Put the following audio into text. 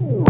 Ooh.